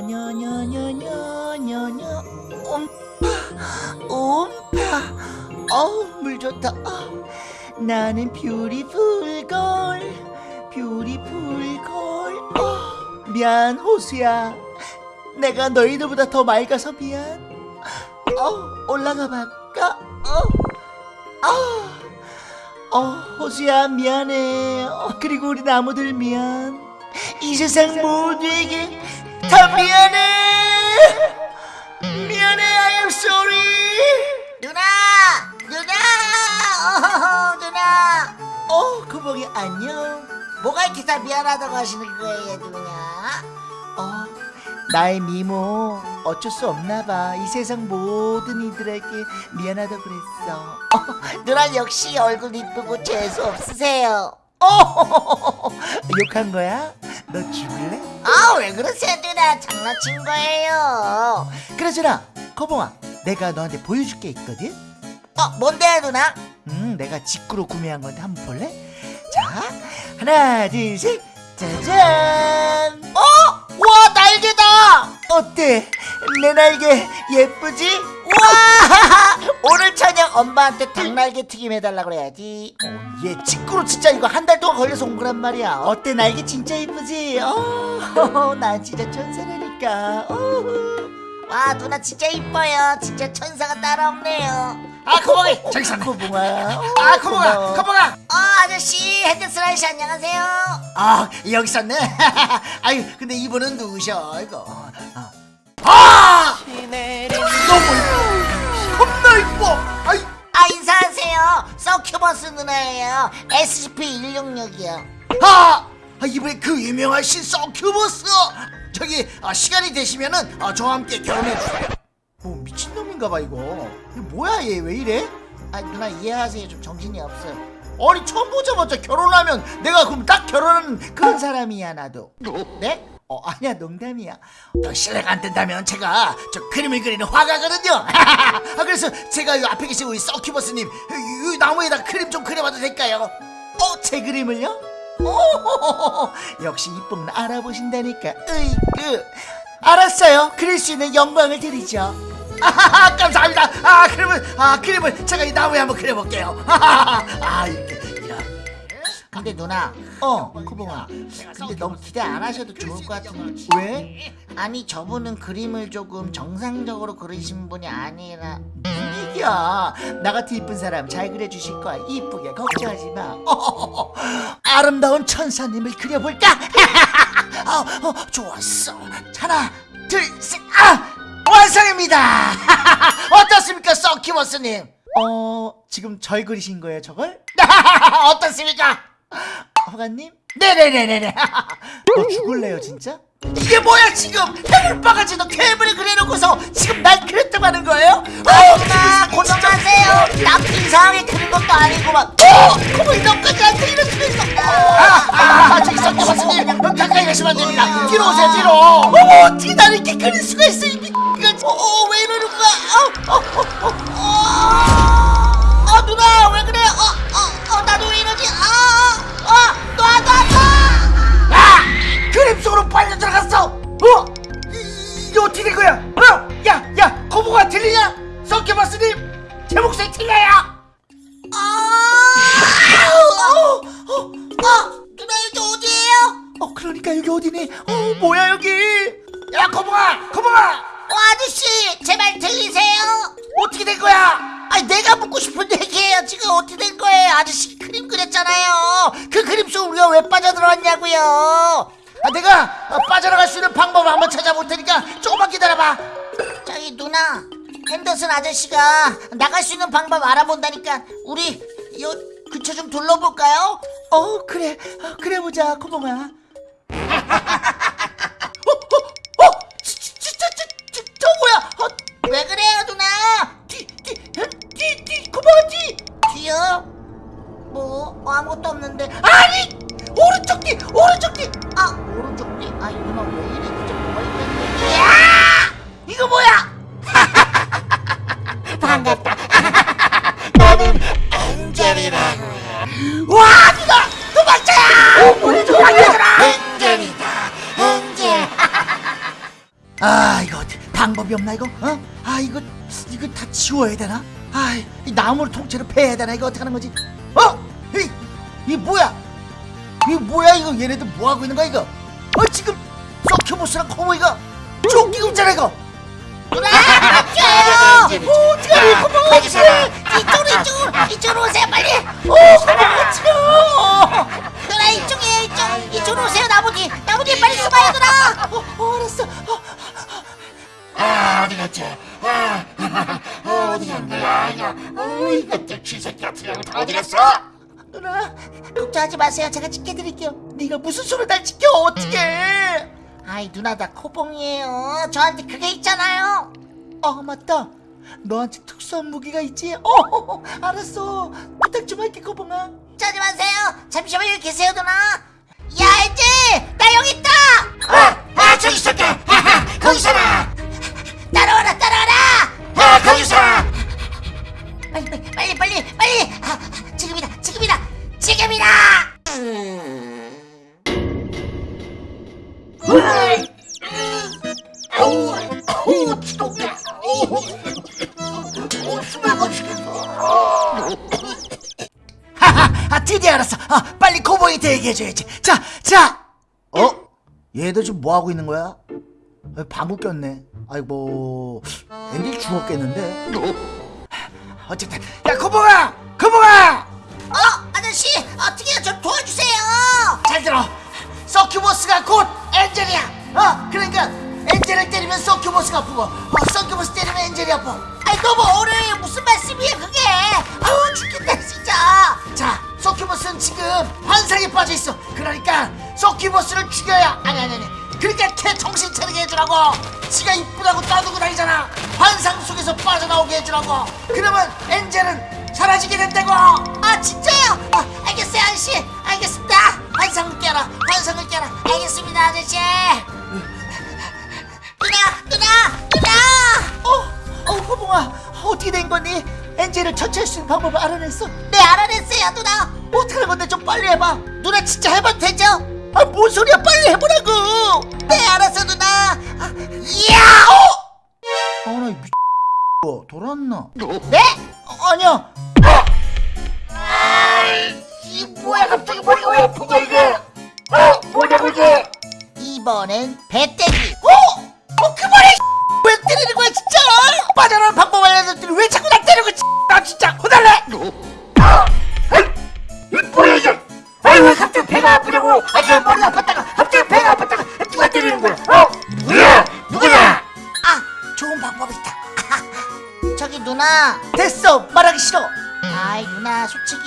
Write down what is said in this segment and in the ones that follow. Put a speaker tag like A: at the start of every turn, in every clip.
A: 녀녀녀녀녀녀 엄파 엄파 어우 물 좋다 어. 나는 뷰리풀걸 뷰리풀걸 어. 미안 호수야 내가 너희들보다 더 맑아서 미안 어 올라가 볼까 어. 어. 어, 호수야 미안해. 어, 그리고 우리 나무들 미안. 이 세상 모두에게 다 미안해 미안해 I am sorry
B: 누나! 누나! 어, 누나!
A: 어 구멍이 안녕
B: 뭐가 이렇게 다 미안하다고 하시는 거예요, 누나?
A: 어 나의 미모 어쩔 수 없나 봐이 세상 모든 이들에게 미안하다고 그랬어
B: 어, 누나 역시 얼굴 이쁘고 재수 없으세요.
A: 어 욕한 거야? 너 죽을래?
B: 아, 왜 그러세요, 누나? 장난친 거예요.
A: 그러잖아 거봉아 내가 너한테 보여줄 게 있거든
B: 어, 뭔데요, 누나?
A: 음 내가 직구로 구매한 건데 한번 볼래? 자 하나 둘 셋 짜잔
B: 어? 와, 날개다!
A: 어때? 내 날개 예쁘지?
B: 우와! 오늘 저녁 엄마한테 닭날개 튀김 해달라 그래야지.
A: 어, 얘 직구로 진짜 이거 한 달 동안 걸려서 온 거란 말이야 어때 날개 진짜 예쁘지? 어, 난 진짜 천사라니까 어.
B: 와, 누나 진짜 이뻐요. 진짜 천사가 따로 없네요. 아, 고봉이! 저기 있었네.
A: 고봉아
B: 아!
A: 고마워.
B: 고봉아! 어, 아저씨, 헤드스라이씨 안녕하세요.
C: 아 여기 있었네 아유 근데 이분은 누구셔 이거 아, 아! 너무 겁나 이뻐 아이
B: 아, 인사하세요. 서큐버스 누나예요. SCP-166이요.
C: 아! 아 이번에 그 유명하신 서큐버스 저기 아, 시간이 되시면은 아, 저와 함께 결혼해 주세요 뭐 미친놈인가 봐 이거 이거 뭐야 얘 왜 이래?
B: 아, 누나 이해하세요. 좀 정신이 없어요.
C: 아니 처음 보자마자 결혼하면 내가 그럼 딱 결혼하는 그런 사람이야 나도
A: 네? 어 아니야 농담이야
C: 더 실례가 안 된다면 제가 저 그림을 그리는 화가거든요. 아, 그래서 제가 이 앞에 계신 우리 서큐버스님 이, 이 나무에다 그림 좀 그려봐도 될까요?
A: 어? 제 그림을요? 오, 역시 이쁨은 알아보신다니까 으이그 알았어요 그릴 수 있는 영광을 드리죠
C: 아, 감사합니다. 아 그러면 아 그림을 제가 이 나무에 한번 그려볼게요. 아 이렇게 이렇게.
B: 근데 누나,
A: 어 코봉아
B: 근데 너무 기대 안 하셔도 좋을 것 같은데.
A: 왜?
B: 아니, 저분은 그림을 조금 정상적으로 그리신 분이 아니라.
A: 얘기야 나 같은 이쁜 사람 잘 그려주실 거야 이쁘게 걱정하지 마 어, 아름다운 천사님을 그려볼까?
C: 어, 어, 좋았어. 하나, 둘, 셋, 아 완성입니다. 어떻습니까, 서큐버스님?
A: 어 지금 절 그리신 거예요 저걸?
C: 어떻습니까?
A: 허가님?
C: 네네네네네.
A: 너 죽을래요 진짜?
C: 이게 뭐야 지금 해물바가지 너 괴물을 그려놓고서 지금 날 그렸다고 하는 거예요?
B: 아, 누나, 고정하세요. 남 이상하게 그린 것도 아니고만.
C: 어! 그거 너까지 한테 이럴 수가 있어 아! 아! 저기 서큐버스님 가까이 가시면 안 됩니다 뒤로 오세요 뒤로 어머 어떻게 나를 이렇게 그릴 수가 있어 이 미가 어, 어, 왜 이러는 거야 어, 어, 어, 어,
A: 어디니? 어 뭐야 여기?
C: 야 거북아 거북아
B: 어, 아저씨, 제말 들리세요?
C: 어떻게 된 거야
B: 아니, 내가 묻고 싶은 얘기예요. 지금 어떻게 된 거예요? 아저씨 그림 그렸잖아요. 그 그림 속 우리가 왜 빠져들어왔냐고요?
C: 아, 내가 어, 빠져나갈 수 있는 방법을 한번 찾아볼 테니까 조금만 기다려봐
B: 저기 누나, 핸더슨 아저씨가 나갈 수 있는 방법 알아본다니까 우리 요 근처 좀 둘러볼까요?
A: 어 그래 어, 그래 보자 코봉아
C: 어? 지- 지- 진짜 저, 저, 저 뭐야 어,
B: 왜 그래요, 누나?
C: 뒤, 뒤, 뒤, 뒤, 고마워 뒤
B: 뒤요? 뭐 어, 아무것도 없는데.
C: 아니 오른쪽 뒤 오른쪽 뒤
B: 아 오른쪽 뒤. 아, 이 누나 왜 이래? 진짜 뭐가 있겠네.
C: 야! 이거 뭐야 아 이거 방법이 없나 이거 어? 아 이거 이거 다 지워야 되나? 아
A: 이 나무를 통째로 패야 되나 이거 어떻게 하는 거지? 어? 이, 이 뭐야? 이 뭐야 이거 얘네들 뭐 하고 있는 거야 이거? 어 지금 서큐모스랑 코모이가 쫓기고 있잖아 이거.
B: 누나 멈춰요
A: 어떻게 코모
B: 거기서 이쪽으로 걱정하지 마세요 제가 지켜드릴게요
A: 네가 무슨 소리 날 지켜 어떻게?
B: 아이 누나 나 코봉이에요 저한테 그게 있잖아요
A: 아 맞다. 너한테 특수한 무기가 있지? 어 알았어. 부탁 좀 할게 코봉아.
B: 짜지 마세요 잠시만 여기 계세요 누나 야 이제 나 여기 있다
C: 아, 아 저기 있었다. 하하, 거기 있어라.
B: 따라와라 따라 빨리
A: 코보이한테 얘기해줘야지. 자, 자. 어? 얘들 지금 뭐 하고 있는 거야? 아, 방구 꼈네. 아이고, 앤디 죽었겠는데. 어쨌든, 야, 코봉아, 코봉아,
B: 어 아저씨 어떻게요 좀 도와주세요
A: 잘 들어. 서큐보스가 곧 엔젤이야. 어, 그러니까 엔젤을 때리면 서큐보스가 아프고, 어, 서큐보스 때리면 엔젤이 아파.
B: 아이 너무 어려워
A: 빠져 있어. 그러니까 서큐보스를 죽여야 아니 아니 아니. 그러니까 걔 정신 차리게 해주라고. 지가 이쁘다고 떠들고 다니잖아. 환상 속에서 빠져나오게 해주라고. 그러면 엔젤은 사라지게 된다고.
B: 아 진짜요 아, 알겠어요 아저씨 알겠습니다
A: 환상을 깨라. 환상을 깨라.
B: 알겠습니다 아저씨 누나 누나 누나
A: 어, 어, 호봉아, 어떻게 된 거니? 엔젤을 처치할 수 있는 방법을 알아냈어.
B: 네 알아냈어요 누나
A: 어떻게 하는 건데 좀 빨리 해봐.
B: 누나 진짜 해봐도 되죠?
A: 아, 뭔 소리야? 빨리 해보라고.
B: 네 알았어 누나 아,
A: 이야! 어! 아, 나 미... 돌았나?
B: 네?
A: 어, 아니야.
C: 이 뭐야 갑자기 머리가 왜 아픈 거야 이거? 어, 뭐냐고 이게?
B: 이번엔 배때기
A: 어? 어 그만해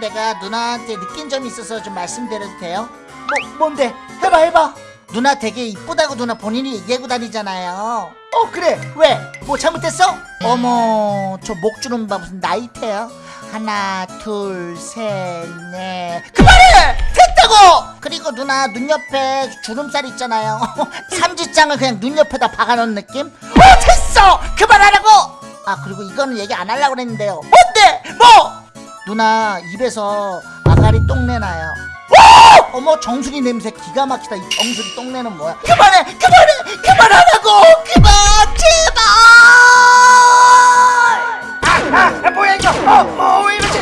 B: 내가 누나한테 느낀 점이 있어서 좀 말씀드려도 돼요?
A: 뭐 뭔데? 해봐 해봐.
B: 누나 되게 이쁘다고 누나 본인이 얘기하고 다니잖아요.
A: 어 그래. 왜? 뭐 잘못됐어?
B: 어머 저 목 주름 봐 무슨 나이테요? 하나 둘 셋 넷.
A: 그만해! 됐다고!
B: 그리고 누나 눈 옆에 주름살 있잖아요. 삼지장을 그냥 눈 옆에다 박아놓은 느낌?
A: 어 됐어! 그만하라고!
B: 아 그리고 이거는 얘기 안 하려고 그랬는데요.
A: 뭐
B: 누나 입에서 아가리 똥내 나요. 어머 정수리 냄새 기가 막히다. 이 정수리 똥내는 뭐야?
A: 그만해! 그만해! 그만하라고! 그만! 제발! 아, 아 뭐야 이거? 어뭐왜 이러지?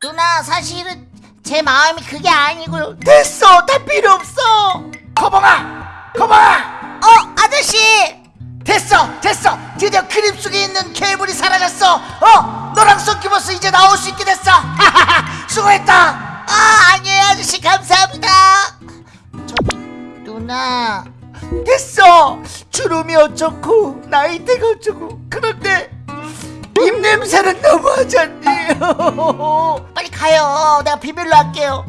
B: 누나 사실은 제 마음이 그게 아니고요.
A: 됐어! 다 필요 없어! 거봉아! 거봉아!
B: 어 아저씨
A: 됐어 됐어. 드디어 그림 속에 있는 괴물이 사라졌어. 어 너랑 썬키버스 이제 나올 수 있게 됐어. 하하하 수고했다.
B: 아 아니에요 아저씨 감사합니다. 저기 누나.
A: 됐어. 주름이 어쩌고 나이대가 어쩌고. 그런데 입냄새는 너무하지 않니.
B: 빨리 가요. 내가 비밀로 할게요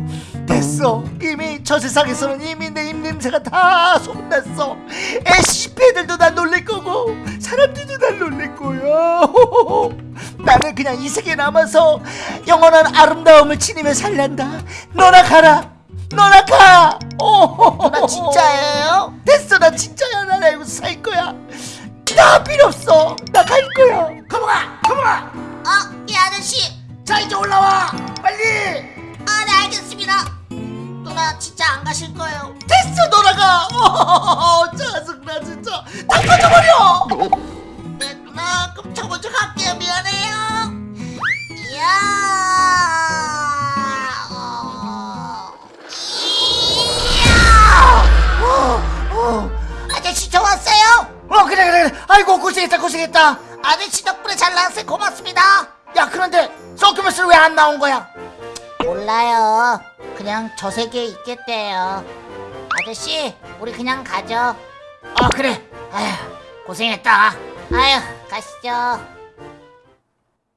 A: 됐어. 이미 저 세상에서는 이미 내 입냄새가 다 소문났어 SCP 애들도 날 놀릴 거고 사람들도 날 놀릴 거야. 나는 그냥 이 세계에 남아서 영원한 아름다움을 지니며 살란다. 너나 가라. 너나 가.
B: 누나 진짜예요?
A: 됐어. 나 진짜야. 난 알고 살 거야. 나 필요 없어. 나 갈 거야. 거봉아 거봉아!
B: 어? 이 아저씨.
A: 자 이제 올라와. 빨리!
B: 아네 알겠습니다 누나 진짜 안 가실 거예요.
A: 됐어 돌아가. 어, 짜증나 진짜. 다 꺼져버려.
B: 네 누나 그럼 저 먼저 갈게요. 미안해요. 이야. 어. 이야 아저씨 저 왔어요?
C: 어 그래 그래. 그래 아이고 고생했다 고생했다.
B: 아저씨 덕분에 잘 나왔어요. 고맙습니다.
C: 야 그런데 서큐버스는 왜안 나온 거야
B: 몰라요. 그냥 저 세계에 있겠대요. 아저씨 우리 그냥 가죠.
C: 아 그래. 아휴 고생했다.
B: 아휴 가시죠.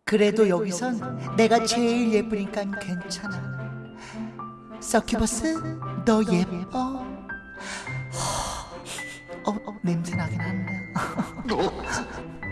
A: 그래도 여기선 내가 제일 예쁘니까 괜찮아. 서큐버스 너 예뻐? 어, 어 냄새 나긴 한다